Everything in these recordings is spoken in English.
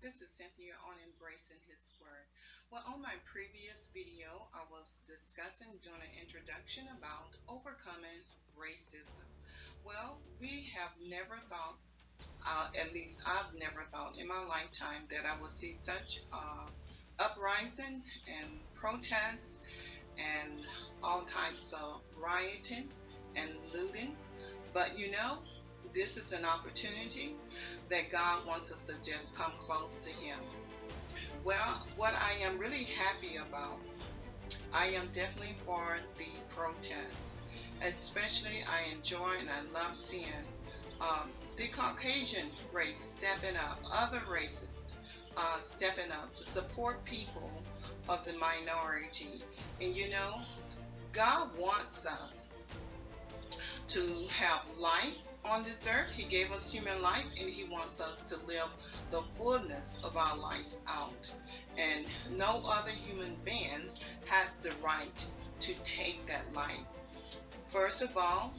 This is Cynthia on Embracing His Word. Well, on my previous video, I was discussing doing an introduction about overcoming racism. Well, we have never thought, uh, at least I've never thought in my lifetime, that I would see such uh, uprising and protests and all types of rioting and looting. But you know, this is an opportunity that God wants us to just come close to Him. Well, what I am really happy about, I am definitely for the protests. Especially, I enjoy and I love seeing um, the Caucasian race stepping up, other races uh, stepping up to support people of the minority. And you know, God wants us to have life on this earth. He gave us human life and He wants us to live the fullness of our life out. And no other human being has the right to take that life. First of all,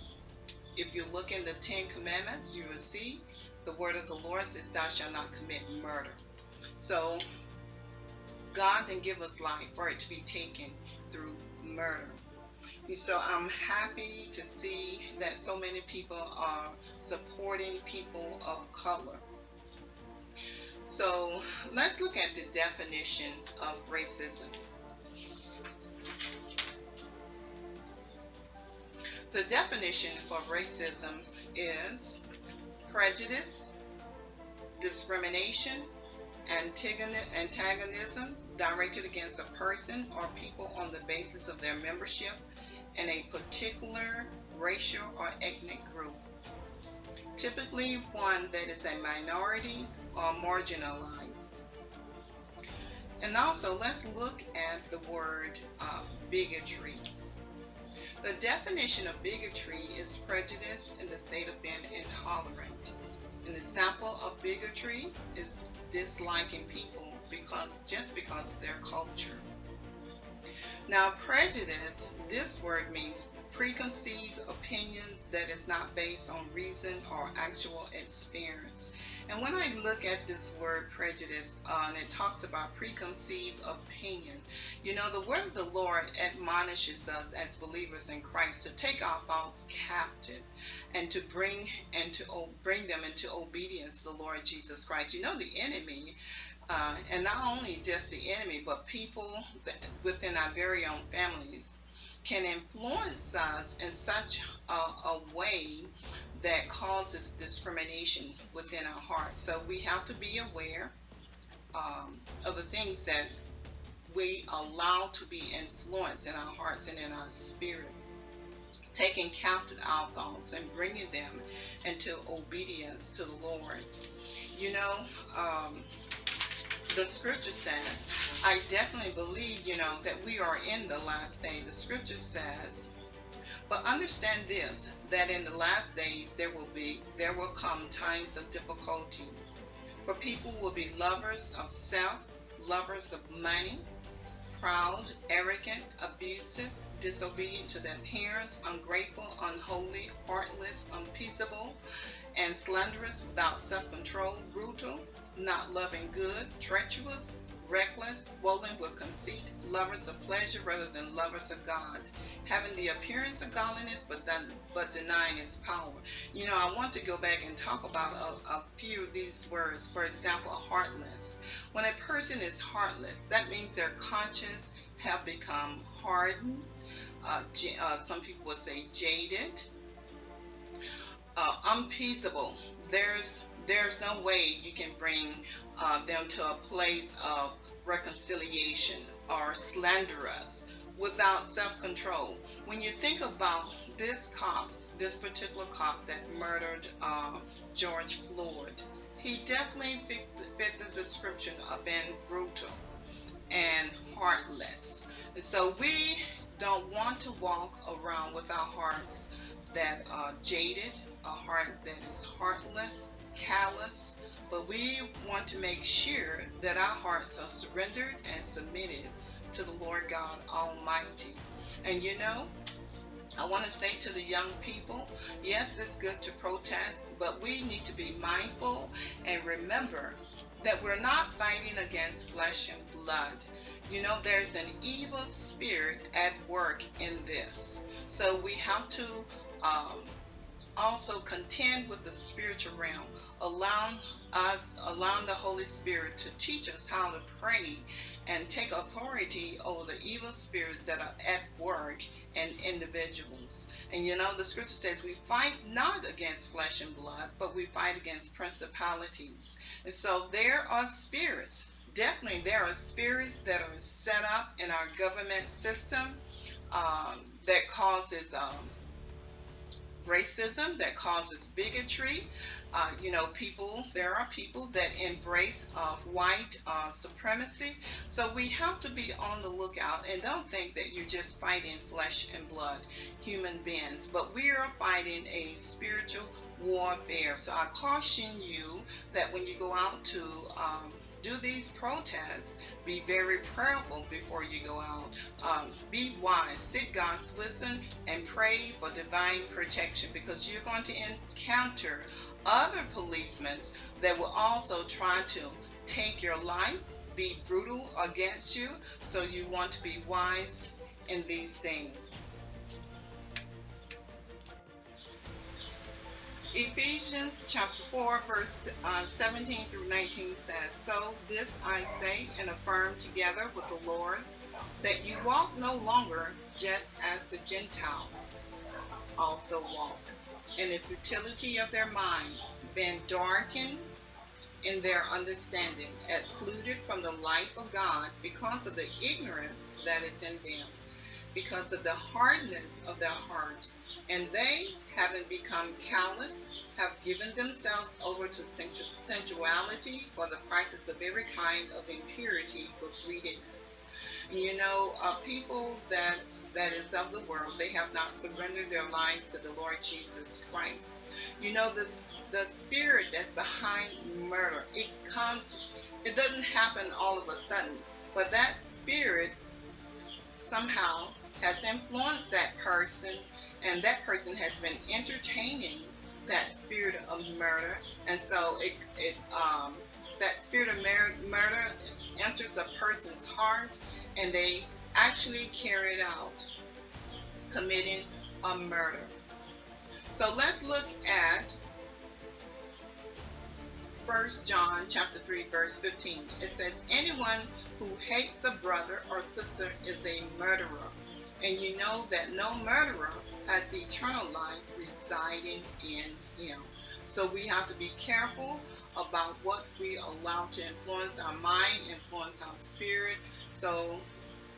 if you look in the Ten Commandments, you will see the word of the Lord says, Thou shalt not commit murder. So, God can give us life for it to be taken through murder. So I'm happy to see that so many people are supporting people of color. So let's look at the definition of racism. The definition for racism is prejudice, discrimination, antagonism directed against a person or people on the basis of their membership in a particular racial or ethnic group, typically one that is a minority or marginalized. And also, let's look at the word uh, bigotry. The definition of bigotry is prejudice in the state of being intolerant. An example of bigotry is disliking people because just because of their culture. Now, prejudice, this word means preconceived opinions that is not based on reason or actual experience. And when I look at this word prejudice, uh, and it talks about preconceived opinion, you know, the word of the Lord admonishes us as believers in Christ to take our thoughts captive and to bring and to bring them into obedience to the Lord Jesus Christ. You know, the enemy uh, and not only just the enemy, but people within our very own families can influence us in such a, a way that causes discrimination within our hearts. So we have to be aware um, of the things that we allow to be influenced in our hearts and in our spirit. Taking captive our thoughts and bringing them into obedience to the Lord. You know, um, the scripture says, I definitely believe, you know, that we are in the last day. The scripture says, but understand this, that in the last days there will be, there will come times of difficulty. For people will be lovers of self, lovers of money, proud, arrogant, abusive, disobedient to their parents, ungrateful, unholy, heartless, unpeaceable, and slanderous, without self-control, brutal, not loving good, treacherous, reckless, swollen with conceit, lovers of pleasure rather than lovers of God, having the appearance of godliness but, then, but denying its power. You know, I want to go back and talk about a, a few of these words. For example, heartless. When a person is heartless, that means their conscience have become hardened. Uh, uh, some people would say jaded, uh, unpeaceable. There's there's no way you can bring uh, them to a place of reconciliation or slanderous, without self-control. When you think about this cop, this particular cop that murdered uh, George Floyd, he definitely fit, fit the description of being brutal and heartless. And so we don't want to walk around with our hearts that are jaded, a heart that is heartless, callous, but we want to make sure that our hearts are surrendered and submitted to the Lord God Almighty. And you know, I want to say to the young people, yes, it's good to protest, but we need to be mindful and remember that we're not fighting against flesh and blood. You know, there's an evil spirit at work in this. So we have to um, also contend with the spiritual realm, allowing us, allowing the Holy Spirit to teach us how to pray and take authority over the evil spirits that are at work in individuals. And you know, the scripture says we fight not against flesh and blood, but we fight against principalities. And so there are spirits, definitely there are spirits that are set up in our government system um, that causes um, racism, that causes bigotry. Uh, you know, people, there are people that embrace uh, white uh, supremacy. So we have to be on the lookout and don't think that you're just fighting flesh and blood, human beings, but we are fighting a spiritual warfare. So I caution you that when you go out to um, do these protests, be very prayerful before you go out. Um, be wise, seek God's wisdom, and pray for divine protection because you're going to encounter other policemen that will also try to take your life, be brutal against you. So you want to be wise in these things. Ephesians chapter 4, verse uh, 17 through 19 says, So this I say and affirm together with the Lord, that you walk no longer just as the Gentiles also walk, in the futility of their mind, being darkened in their understanding, excluded from the life of God because of the ignorance that is in them, because of the hardness of their heart and they, having become callous, have given themselves over to sensuality for the practice of every kind of impurity with greediness. You know, uh, people that that is of the world, they have not surrendered their lives to the Lord Jesus Christ. You know, this the spirit that's behind murder, it comes, it doesn't happen all of a sudden, but that spirit somehow has influenced that person and that person has been entertaining that spirit of murder, and so it, it um, that spirit of murder enters a person's heart, and they actually carry it out, committing a murder. So let's look at 1 John chapter 3 verse 15. It says anyone who hates a brother or sister is a murderer. And you know that no murderer has eternal life residing in him. So we have to be careful about what we allow to influence our mind, influence our spirit. So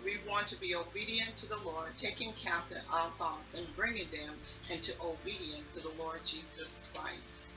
we want to be obedient to the Lord, taking captive our thoughts and bringing them into obedience to the Lord Jesus Christ.